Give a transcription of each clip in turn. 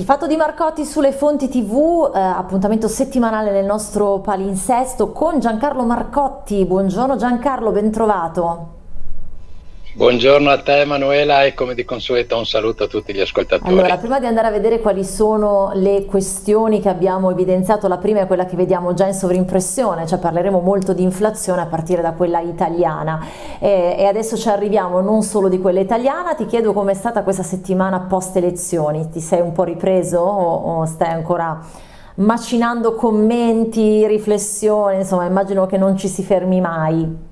Il fatto di Marcotti sulle fonti tv, eh, appuntamento settimanale nel nostro palinsesto con Giancarlo Marcotti. Buongiorno Giancarlo, ben trovato. Buongiorno a te Emanuela e come di consueto un saluto a tutti gli ascoltatori. Allora, prima di andare a vedere quali sono le questioni che abbiamo evidenziato, la prima è quella che vediamo già in sovrimpressione, cioè parleremo molto di inflazione a partire da quella italiana e, e adesso ci arriviamo non solo di quella italiana, ti chiedo com'è stata questa settimana post elezioni, ti sei un po' ripreso o, o stai ancora macinando commenti, riflessioni, insomma immagino che non ci si fermi mai.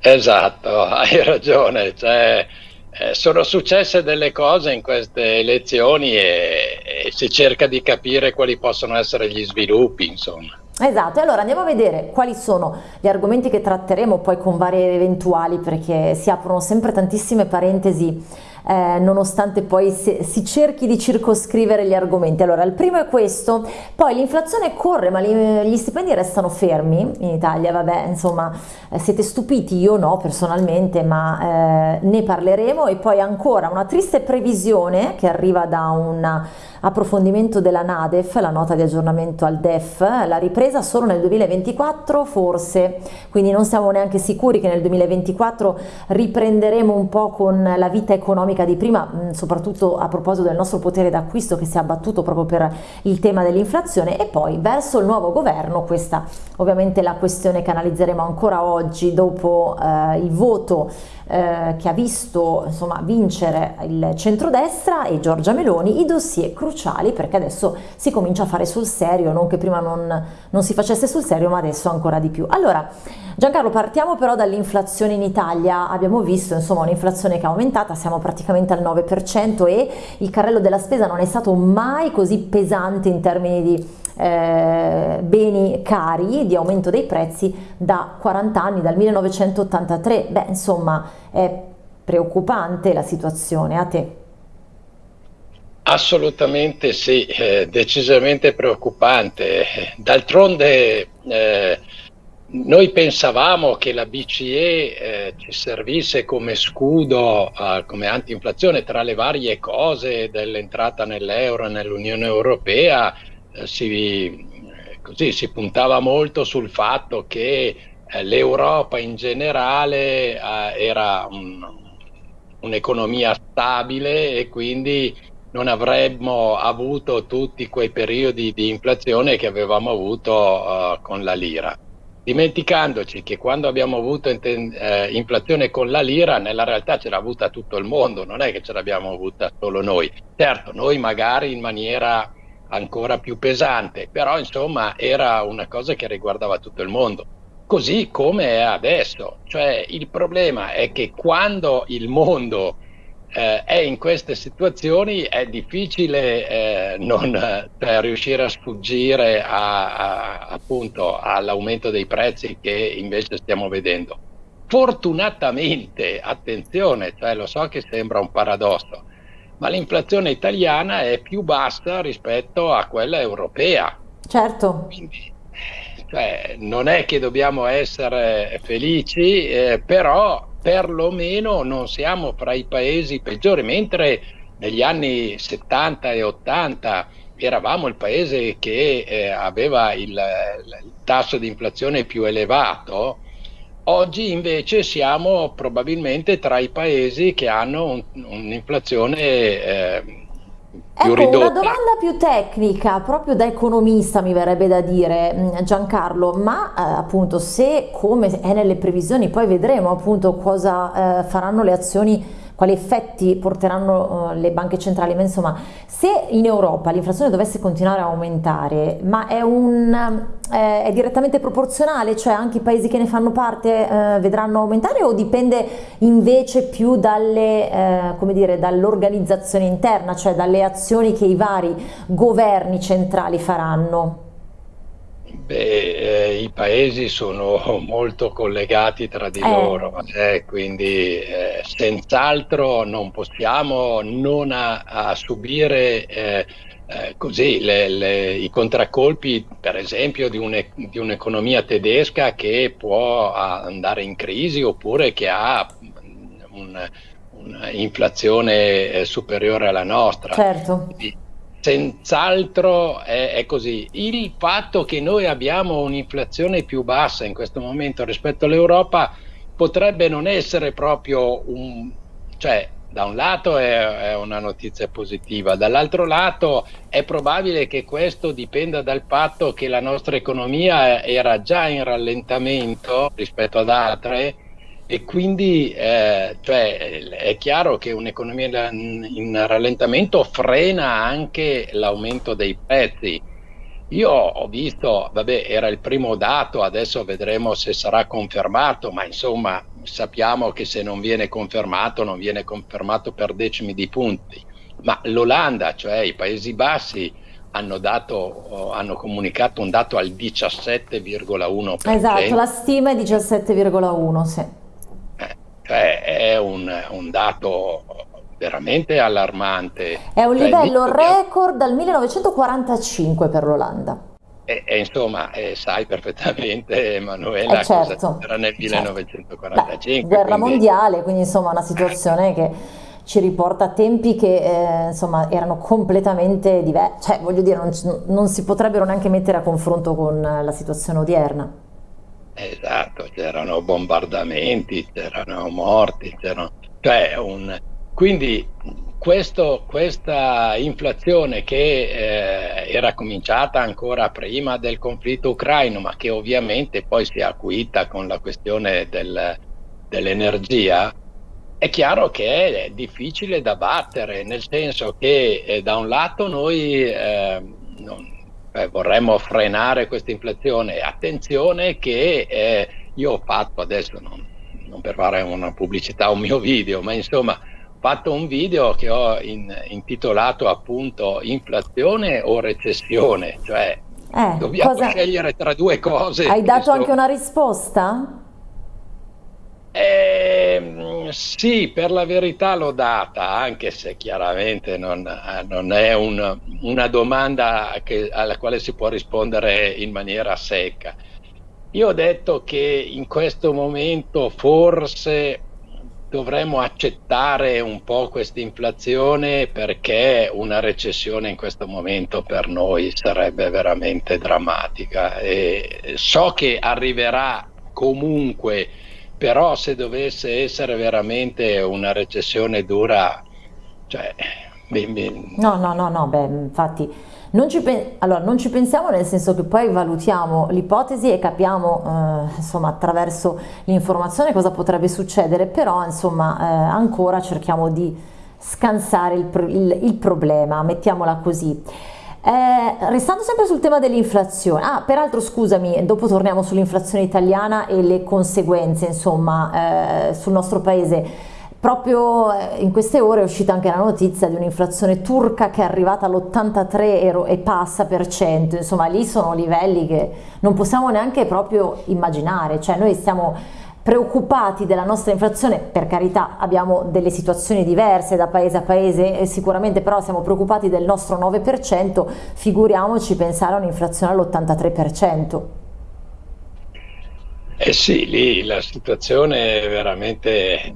Esatto, hai ragione, cioè, eh, sono successe delle cose in queste elezioni e, e, si cerca di capire quali possono essere gli sviluppi, insomma. Esatto, e allora andiamo a vedere quali sono gli argomenti che tratteremo poi con varie eventuali perché si aprono sempre tantissime parentesi eh, nonostante poi si, si, cerchi di circoscrivere gli argomenti. Allora, il primo è questo, poi l'inflazione corre, ma gli, gli, stipendi restano fermi in Italia, vabbè, insomma, eh, siete stupiti, io no personalmente, ma eh, ne parleremo. E poi ancora una triste previsione che arriva da un approfondimento della NADEF, la nota di aggiornamento al DEF, la ripresa solo nel 2024 forse, quindi non siamo neanche sicuri che nel 2024 riprenderemo un po' con la vita economica economica di prima, mm, soprattutto a proposito del nostro potere d'acquisto che si è abbattuto proprio per il tema dell'inflazione e poi verso il nuovo governo, questa ovviamente è la questione che analizzeremo ancora oggi dopo eh, il voto eh, che ha visto insomma, vincere il centrodestra e Giorgia Meloni i dossier cruciali perché adesso si comincia a fare sul serio, non che prima non, non si facesse sul serio ma adesso ancora di più. Allora Giancarlo partiamo però dall'inflazione in Italia, abbiamo visto insomma un'inflazione che è aumentata, siamo praticamente al 9% e il carrello della spesa non è stato mai così pesante in termini di eh, beni cari, di aumento dei prezzi da 40 anni, dal 1983. Beh, insomma, è preoccupante la situazione, a te? Assolutamente sì, eh, decisamente preoccupante. D'altronde eh, noi pensavamo che la BCE eh, ci servisse come scudo, eh, come anti-inflazione tra le varie cose dell'entrata nell'euro e nell'Unione Europea eh, si, così, si puntava molto sul fatto che eh, l'Europa in generale eh, era un'economia stabile e quindi non avremmo avuto tutti quei periodi di inflazione che avevamo avuto con la lira. Dimenticandoci che quando abbiamo avuto eh, inflazione con la lira, nella realtà ce l'ha avuta tutto il mondo, non è che ce l'abbiamo avuta solo noi. Certo, noi magari in maniera ancora più pesante, però insomma era una cosa che riguardava tutto il mondo, così come è adesso. Cioè il problema è che quando il mondo eh, è in queste situazioni è difficile eh, non eh, riuscire a sfuggire a, a, appunto all'aumento dei prezzi che invece stiamo vedendo. Fortunatamente, attenzione, cioè lo so che sembra un paradosso, ma l'inflazione italiana è più bassa rispetto a quella europea. Certo. Quindi, cioè, non è che dobbiamo essere felici, eh, però perlomeno non siamo fra i paesi peggiori, mentre negli anni 70 e 80 eravamo il paese che eh, aveva il, il tasso di inflazione più elevato, Oggi invece siamo probabilmente tra i paesi che hanno un'inflazione eh, ecco, ridotta. Una domanda più tecnica, proprio da economista mi verrebbe da dire mm, Giancarlo, ma eh, appunto se come è nelle previsioni, poi vedremo appunto cosa eh, faranno le azioni quali effetti porteranno uh, le banche centrali, ma insomma se in Europa l'inflazione dovesse continuare a aumentare, ma è, un, eh, è direttamente proporzionale, cioè anche i paesi che ne fanno parte eh, vedranno aumentare o dipende invece più eh, dall'organizzazione interna, cioè dalle azioni che i vari governi centrali faranno? Beh, eh, i paesi sono molto collegati tra di eh. loro, eh, quindi eh, senz'altro non possiamo non a, a subire eh, eh, così le, le, i contraccolpi, per esempio, di, un'economia tedesca che può andare in crisi oppure che ha un'inflazione superiore alla nostra. Certo. Quindi, Senz'altro è, è, così. Il fatto che noi abbiamo un'inflazione più bassa in questo momento rispetto all'Europa potrebbe non essere proprio un... cioè da un lato è, è una notizia positiva, dall'altro lato è probabile che questo dipenda dal fatto che la nostra economia era già in rallentamento rispetto ad altre e quindi eh, cioè, è chiaro che un'economia in rallentamento frena anche l'aumento dei prezzi. Io ho visto, vabbè, era il primo dato, adesso vedremo se sarà confermato, ma insomma sappiamo che se non viene confermato, non viene confermato per decimi di punti. Ma l'Olanda, cioè i Paesi Bassi, hanno, dato, hanno comunicato un dato al 17,1%. Esatto, la stima è 17,1, sì. Cioè è un, un dato veramente allarmante. È un cioè, livello record dal 1945 per l'Olanda. E, e insomma, eh, sai perfettamente, Emanuela, eh certo, era nel 1945. Certo. Beh, guerra quindi... mondiale, quindi insomma una situazione che ci riporta a tempi che eh, insomma erano completamente diversi, cioè voglio dire, non, non si potrebbero neanche mettere a confronto con la situazione odierna. Esatto, c'erano bombardamenti, c'erano morti, c'erano... Cioè un... Quindi questo, questa inflazione che eh, era cominciata ancora prima del conflitto ucraino, ma che ovviamente poi si è acuita con la questione del, dell'energia, è chiaro che è difficile da battere, nel senso che eh, da un lato noi eh, non, eh, vorremmo frenare questa inflazione. Attenzione che eh, io ho fatto adesso, non, non, per fare una pubblicità un mio video, ma insomma ho fatto un video che ho in, intitolato appunto inflazione o recessione, cioè eh, dobbiamo cosa... scegliere tra due cose. Hai dato anche una risposta? Eh, sì, per la verità l'ho data, anche se chiaramente non, non è un, una domanda che, alla quale si può rispondere in maniera secca. Io ho detto che in questo momento forse dovremmo accettare un po' questa inflazione perché una recessione in questo momento per noi sarebbe veramente drammatica e so che arriverà comunque però se dovesse essere veramente una recessione dura, cioè... Ben, ben... No, no, no, no, beh, infatti non ci, allora, non ci, pensiamo nel senso che poi valutiamo l'ipotesi e capiamo eh, insomma attraverso l'informazione cosa potrebbe succedere, però insomma eh, ancora cerchiamo di scansare il, il, il problema, mettiamola così. Eh, restando sempre sul tema dell'inflazione, ah, peraltro scusami, dopo torniamo sull'inflazione italiana e le conseguenze, insomma, eh, sul nostro paese. Proprio eh, in queste ore è uscita anche la notizia di un'inflazione turca che è arrivata all'83 e passa per cento, insomma lì sono livelli che non possiamo neanche proprio immaginare, cioè noi stiamo preoccupati della nostra inflazione, per carità abbiamo delle situazioni diverse da paese a paese sicuramente però siamo preoccupati del nostro 9%, figuriamoci pensare a un'inflazione all'83%. Eh sì, lì la situazione è veramente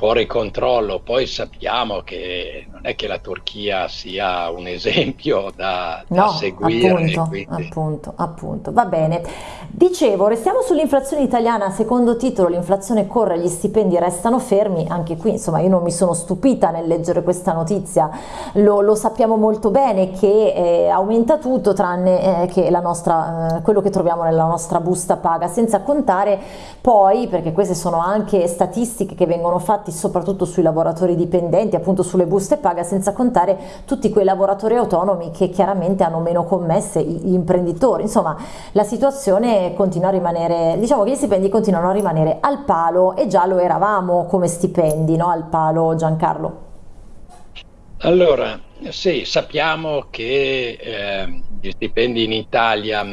fuori controllo. Poi sappiamo che non è che la Turchia sia un esempio da, da no, seguire. Appunto, quindi... appunto, appunto. Va bene. Dicevo, restiamo sull'inflazione italiana. Secondo titolo, l'inflazione corre, gli stipendi restano fermi. Anche qui, insomma, io non mi sono stupita nel leggere questa notizia. Lo, lo sappiamo molto bene che eh, aumenta tutto tranne eh, che la nostra, eh, quello che troviamo nella nostra busta paga, senza contare poi, perché queste sono anche statistiche che vengono fatte impatti soprattutto sui lavoratori dipendenti, appunto sulle buste paga, senza contare tutti quei lavoratori autonomi che chiaramente hanno meno commesse, gli imprenditori, insomma la situazione continua a rimanere, diciamo che gli stipendi continuano a rimanere al palo e già lo eravamo come stipendi, no? al palo Giancarlo. Allora, sì, sappiamo che eh, gli stipendi in Italia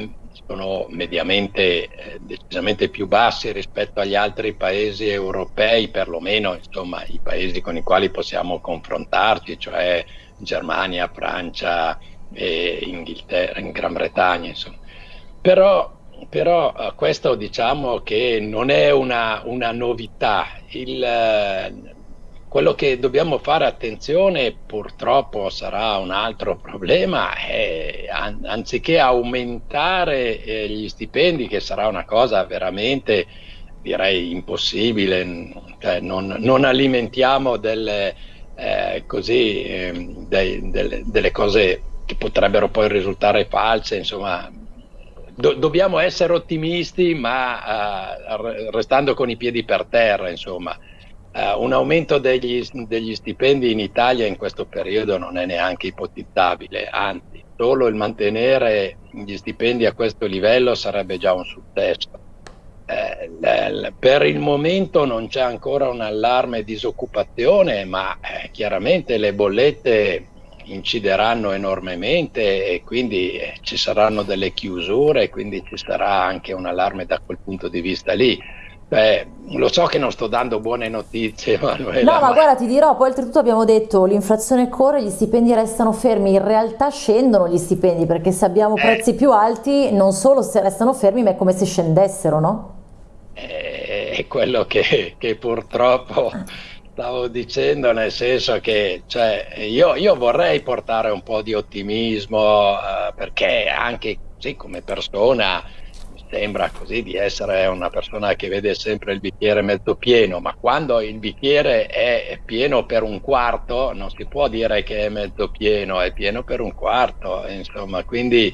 sono mediamente eh, decisamente più bassi rispetto agli altri paesi europei, perlomeno insomma, i paesi con i quali possiamo confrontarci, cioè Germania, Francia, e Inghilterra, in Gran Bretagna. Insomma. Però, però eh, questo diciamo che non è una, una novità. Il, quello che dobbiamo fare attenzione purtroppo sarà un altro problema, è, an anziché aumentare eh, gli stipendi, che sarà una cosa veramente direi impossibile, cioè non, non, alimentiamo delle, eh, così, eh, dei, delle, delle cose che potrebbero poi risultare false, insomma do, dobbiamo essere ottimisti ma uh, restando con i piedi per terra, insomma. Uh, un aumento degli, degli, stipendi in Italia in questo periodo non è neanche ipotizzabile, anzi, solo il mantenere gli stipendi a questo livello sarebbe già un successo. Eh, per il momento non c'è ancora un allarme disoccupazione, ma eh, chiaramente le bollette incideranno enormemente e quindi eh, ci saranno delle chiusure quindi ci sarà anche un allarme da quel punto di vista lì. Beh, lo so che non sto dando buone notizie, Manuela. No, ma, ma guarda, ti dirò, poi oltretutto abbiamo detto l'inflazione corre, gli stipendi restano fermi, in realtà scendono gli stipendi perché se abbiamo eh. prezzi più alti non solo se restano fermi ma è come se scendessero, no? Eh, è quello che, che purtroppo stavo dicendo nel senso che cioè, io, io, vorrei portare un po' di ottimismo eh, perché anche sì, come persona sembra così di essere una persona che vede sempre il bicchiere mezzo pieno, ma quando il bicchiere è pieno per un quarto non si può dire che è mezzo pieno, è pieno per un quarto, insomma, quindi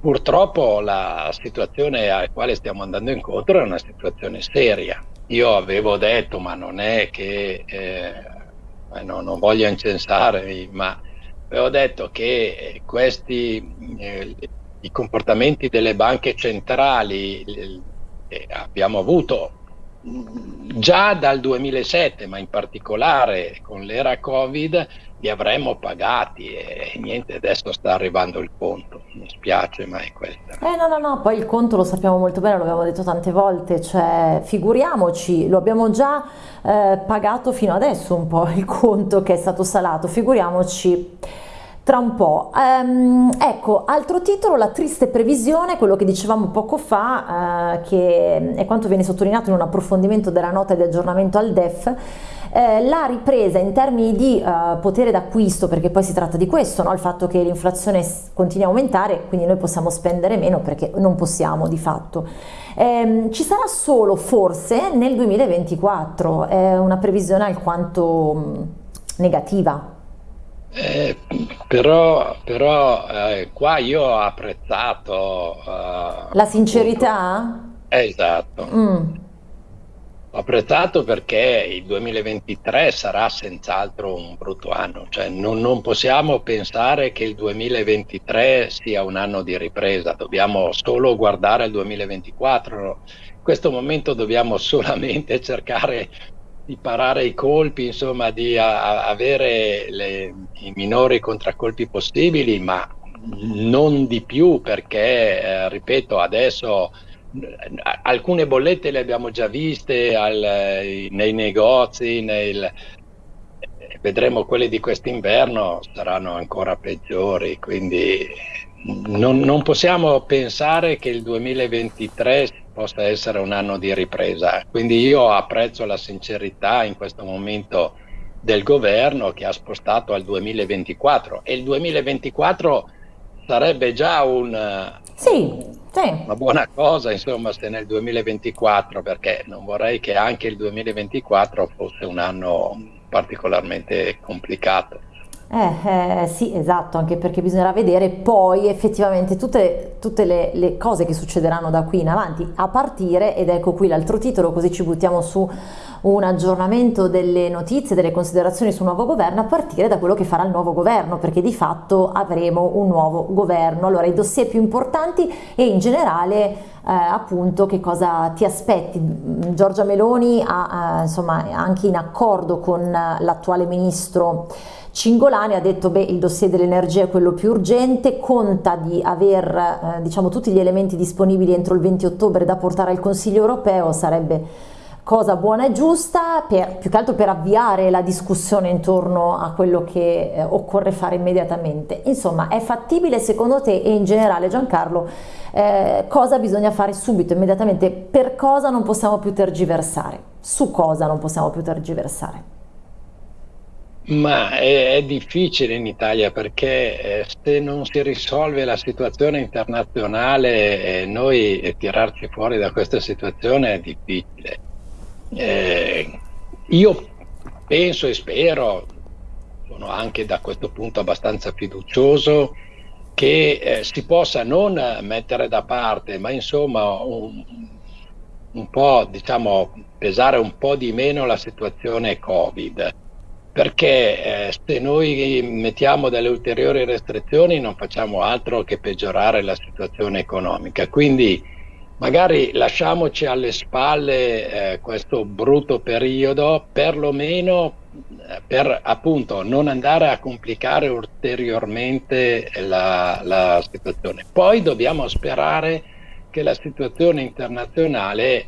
purtroppo la situazione alla quale stiamo andando incontro è una situazione seria. Io avevo detto, ma non è che, eh, no, non voglio incensare, ma avevo detto che questi, eh, i comportamenti delle banche centrali eh, abbiamo avuto già dal 2007, ma in particolare con l'era Covid, li avremmo pagati e niente, adesso sta arrivando il conto, mi spiace ma è questo. Eh no no no, poi il conto lo sappiamo molto bene, lo abbiamo detto tante volte, cioè figuriamoci, lo abbiamo già eh, pagato fino adesso un po' il conto che è stato salato, figuriamoci tra un po'. Um, ecco, altro titolo, la triste previsione, quello che dicevamo poco fa, uh, che è quanto viene sottolineato in un approfondimento della nota di aggiornamento al DEF, eh, la ripresa in termini di uh, potere d'acquisto, perché poi si tratta di questo, no? il fatto che l'inflazione continui a aumentare, quindi noi possiamo spendere meno perché non possiamo di fatto. Eh, ci sarà solo forse nel 2024, è una previsione alquanto mh, negativa. Eh, però, però eh, qua io ho apprezzato uh, la sincerità? Esatto. Mm. Ho apprezzato perché il 2023 sarà senz'altro un brutto anno, cioè non, non, possiamo pensare che il 2023 sia un anno di ripresa, dobbiamo solo guardare il 2024. In questo momento dobbiamo solamente cercare di parare i colpi, insomma, di a, avere le, i minori contraccolpi possibili, ma non di più perché, eh, ripeto, adesso alcune bollette le abbiamo già viste al, nei negozi, nel, vedremo quelle di quest'inverno saranno ancora peggiori, quindi non, non, possiamo pensare che il 2023 possa essere un anno di ripresa. Quindi io apprezzo la sincerità in questo momento del governo che ha spostato al 2024 e il 2024 sarebbe già un, sì, sì. una buona cosa insomma se nel 2024 perché non vorrei che anche il 2024 fosse un anno particolarmente complicato. Eh, eh, sì, esatto, anche perché bisognerà vedere poi effettivamente tutte, tutte le, le, cose che succederanno da qui in avanti, a partire, ed ecco qui l'altro titolo, così ci buttiamo su un aggiornamento delle notizie, delle considerazioni sul nuovo governo, a partire da quello che farà il nuovo governo, perché di fatto avremo un nuovo governo. Allora, i dossier più importanti e in generale eh, appunto che cosa ti aspetti. Giorgia Meloni ha, eh, insomma, anche in accordo con l'attuale ministro Cingolani ha detto che il dossier dell'energia è quello più urgente, conta di aver eh, diciamo, tutti gli elementi disponibili entro il 20 ottobre da portare al Consiglio europeo, sarebbe cosa buona e giusta, per, più che altro per avviare la discussione intorno a quello che eh, occorre fare immediatamente. Insomma, è fattibile secondo te e in generale Giancarlo eh, cosa bisogna fare subito, immediatamente, per cosa non possiamo più tergiversare, su cosa non possiamo più tergiversare? Ma è, è, difficile in Italia perché eh, se non si risolve la situazione internazionale, eh, noi eh, tirarci fuori da questa situazione è difficile. Eh, io penso e spero, sono anche da questo punto abbastanza fiducioso, che eh, si possa non mettere da parte, ma insomma un, un po', diciamo, pesare un po' di meno la situazione Covid perché eh, se noi mettiamo delle ulteriori restrizioni non facciamo altro che peggiorare la situazione economica. Quindi magari lasciamoci alle spalle eh, questo brutto periodo, perlomeno eh, per appunto non andare a complicare ulteriormente la, la situazione. Poi dobbiamo sperare che la situazione internazionale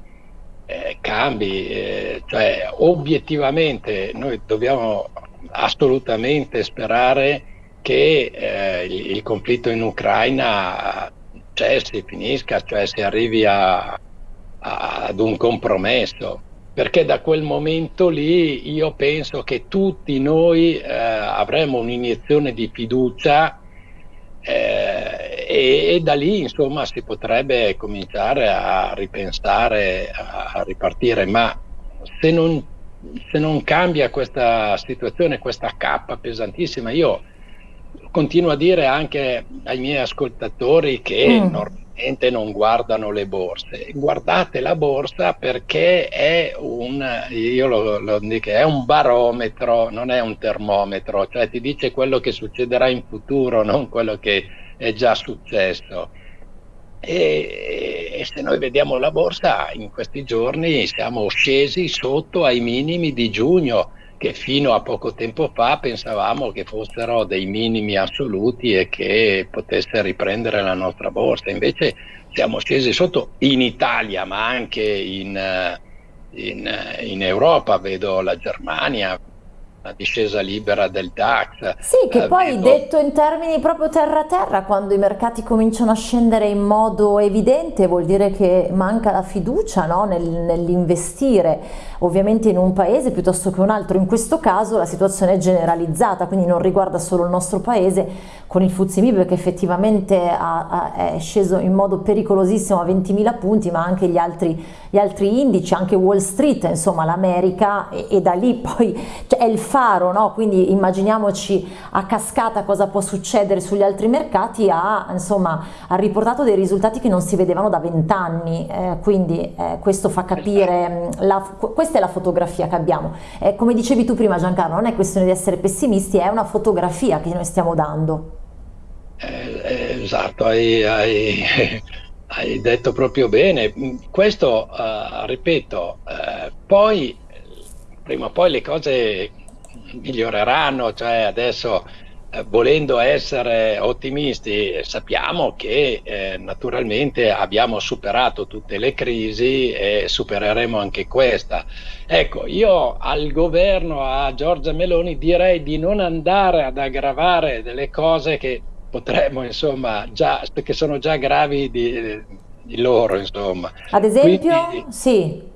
eh, cambi, eh, cioè obiettivamente noi dobbiamo assolutamente sperare che eh, il, il, conflitto in Ucraina cessi, finisca, cioè si arrivi a, a, ad un compromesso, perché da quel momento lì io penso che tutti noi eh, avremo un'iniezione di fiducia eh, e, e, da lì insomma si potrebbe cominciare a ripensare, a, a ripartire, ma se non, se non, cambia questa situazione, questa cappa pesantissima, io continuo a dire anche ai miei ascoltatori che mm. normalmente non guardano le borse, guardate la borsa perché è un, io lo, lo dico, è un barometro, non è un termometro, cioè ti dice quello che succederà in futuro, non quello che è già successo. E, e, se noi vediamo la borsa in questi giorni siamo scesi sotto ai minimi di giugno che fino a poco tempo fa pensavamo che fossero dei minimi assoluti e che potesse riprendere la nostra borsa. Invece siamo scesi sotto in Italia, ma anche in, in, in Europa, vedo la Germania, la discesa libera del DAX. Sì, che eh, poi vedo... detto in termini proprio terra-terra, quando i mercati cominciano a scendere in modo evidente vuol dire che manca la fiducia no? Nel, nell'investire ovviamente in un paese piuttosto che un altro. In questo caso la situazione è generalizzata, quindi non riguarda solo il nostro paese con il Fuzimib che effettivamente ha, ha, è sceso in modo pericolosissimo a 20.000 punti, ma anche gli altri, gli altri indici, anche Wall Street, insomma l'America e, e, da lì poi cioè, è il faro, no? quindi immaginiamoci a cascata cosa può succedere sugli altri mercati, ha, insomma, ha riportato dei risultati che non si vedevano da vent'anni, eh, quindi eh, questo fa capire, mm, la, questa è la fotografia che abbiamo. Eh, come dicevi tu prima Giancarlo, non è questione di essere pessimisti, è una fotografia che noi stiamo dando. Eh, eh esatto, hai, hai, hai, detto proprio bene. Questo, uh, ripeto, poi prima o poi le cose miglioreranno, cioè adesso eh, volendo essere ottimisti sappiamo che eh, naturalmente abbiamo superato tutte le crisi e supereremo anche questa. Ecco, io al governo, a Giorgia Meloni direi di non andare ad aggravare delle cose che potremmo, insomma, già, che sono già gravi di, di loro, insomma. Ad esempio? Quindi, sì.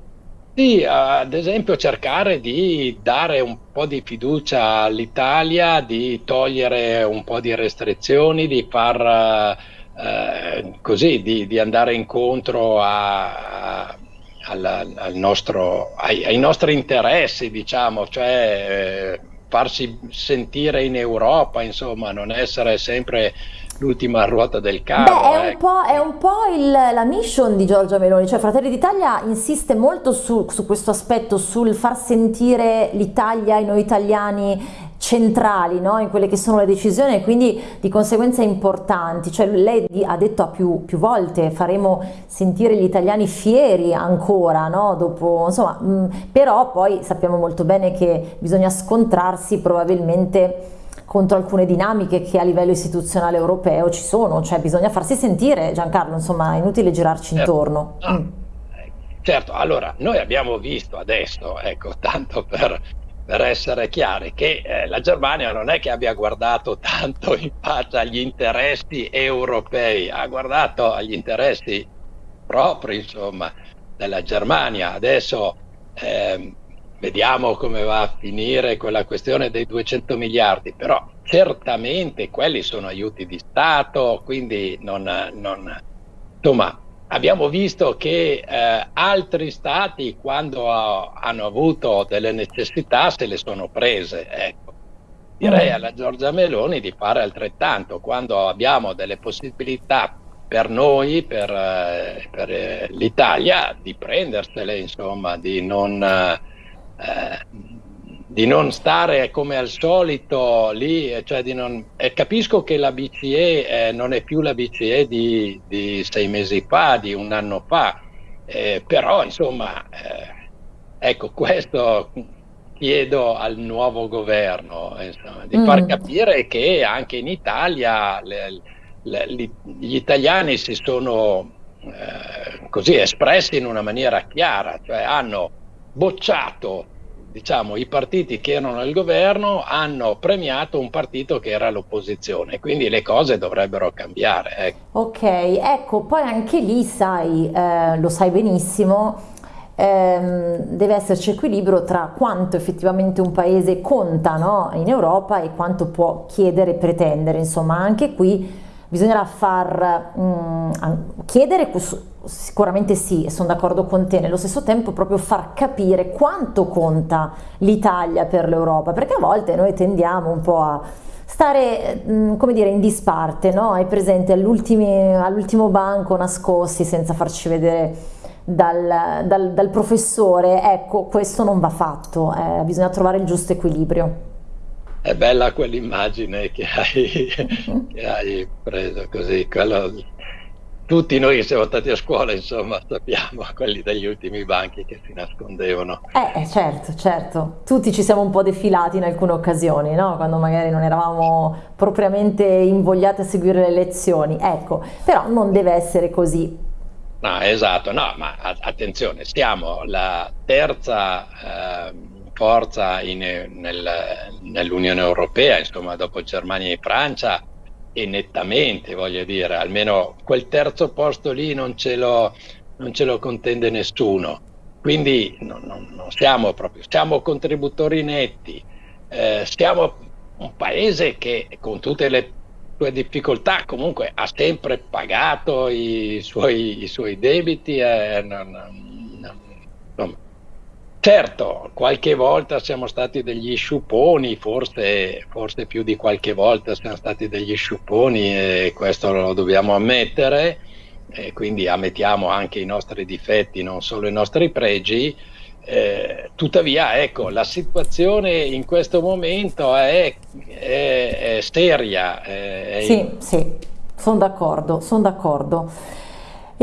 Sì, ad esempio cercare di dare un po' di fiducia all'Italia, di togliere un po' di restrizioni, di far eh, così, di, di, andare incontro a, a, al, al nostro, ai, ai, nostri interessi, diciamo, cioè eh, farsi sentire in Europa, insomma, non essere sempre l'ultima ruota del carro. Beh, è, ecco. un è un po', il, la mission di Giorgia Meloni, cioè Fratelli d'Italia insiste molto su, su questo aspetto, sul far sentire l'Italia e noi italiani centrali no? in quelle che sono le decisioni e quindi di conseguenza importanti, cioè lei ha detto a più, più volte faremo sentire gli italiani fieri ancora, no? Dopo, insomma, mh, però poi sappiamo molto bene che bisogna scontrarsi probabilmente contro alcune dinamiche che a livello istituzionale europeo ci sono, cioè bisogna farsi sentire Giancarlo, insomma è inutile girarci certo. intorno. Mm. Certo, allora noi abbiamo visto adesso, ecco, tanto per, per essere chiari, che eh, la Germania non è che abbia guardato tanto in faccia agli interessi europei, ha guardato agli interessi propri, insomma, della Germania. Adesso eh, vediamo come va a finire quella questione dei 200 miliardi, però certamente quelli sono aiuti di Stato, quindi non, non insomma abbiamo visto che eh, altri stati quando ha, hanno avuto delle necessità se le sono prese. Ecco. Direi mm. alla Giorgia Meloni di fare altrettanto quando abbiamo delle possibilità per noi, per, eh, per eh, l'Italia, di prendersele, insomma, di non, eh, di non, stare come al solito lì. Cioè non, capisco che la BCE eh, non è più la BCE di, di, sei mesi fa, di un anno fa, eh, però insomma, eh, ecco, questo chiedo al nuovo governo insomma, di mm. far capire che anche in Italia le, gli italiani si sono eh, così espressi in una maniera chiara, cioè hanno bocciato diciamo, i partiti che erano al governo, hanno premiato un partito che era all'opposizione, quindi le cose dovrebbero cambiare. Ecco. Ok, ecco, poi anche lì sai, eh, lo sai benissimo, ehm, deve esserci equilibrio tra quanto effettivamente un paese conta no, in Europa e quanto può chiedere e pretendere, insomma anche qui bisognerà far mh, mm, chiedere, sicuramente sì, sono d'accordo con te, nello stesso tempo proprio far capire quanto conta l'Italia per l'Europa, perché a volte noi tendiamo un po' a stare, mm, come dire, in disparte, no? Hai presente all'ultimo banco nascosti senza farci vedere dal, dal, dal, professore, ecco, questo non va fatto, eh, bisogna trovare il giusto equilibrio. È bella quell'immagine che hai, che hai preso così, quello, tutti noi che siamo stati a scuola, insomma, sappiamo quelli degli ultimi banchi che si nascondevano. Eh, eh, certo, certo. Tutti ci siamo un po' defilati in alcune occasioni, no? Quando magari non eravamo propriamente invogliati a seguire le lezioni. Ecco, però non deve essere così. No, esatto, no, ma attenzione, siamo la terza... Eh, forza nel, nell'Unione Europea, insomma dopo Germania e Francia, e nettamente voglio dire, almeno quel terzo posto lì non ce lo, non ce lo contende nessuno. Quindi non, non, non siamo proprio, siamo contributori netti, eh, siamo un paese che con tutte le sue difficoltà comunque ha sempre pagato i suoi, i suoi debiti. Eh, non, insomma, Certo, qualche volta siamo stati degli sciuponi, forse, forse, più di qualche volta siamo stati degli sciuponi e questo lo dobbiamo ammettere, e quindi ammettiamo anche i nostri difetti, non solo i nostri pregi. Eh, tuttavia, ecco, la situazione in questo momento è, è, è seria. È sì, sì, sono d'accordo, sono d'accordo.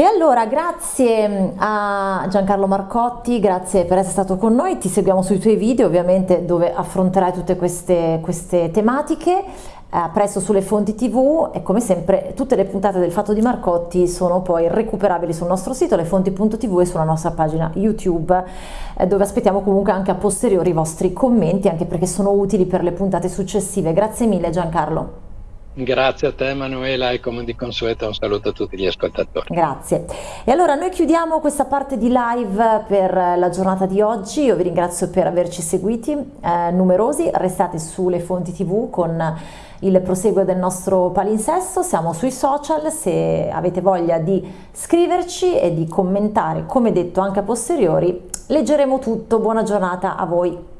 E allora grazie mm, a Giancarlo Marcotti, grazie per essere stato con noi, ti seguiamo sui tuoi video ovviamente dove affronterai tutte queste, queste tematiche, a presto sulle fonti tv e come sempre tutte le puntate del Fatto di Marcotti sono poi recuperabili sul nostro sito lefonti.tv e sulla nostra pagina YouTube eh, dove aspettiamo comunque anche a posteriori i vostri commenti anche perché sono utili per le puntate successive. Grazie mille Giancarlo. Grazie a te Emanuela e come di consueto un saluto a tutti gli ascoltatori. Grazie. E allora noi chiudiamo questa parte di live per la giornata di oggi, io vi ringrazio per averci seguiti eh, numerosi, restate sulle fonti tv con il proseguo del nostro palinsesto, siamo sui social, se avete voglia di scriverci e di commentare, come detto anche a posteriori, leggeremo tutto, buona giornata a voi.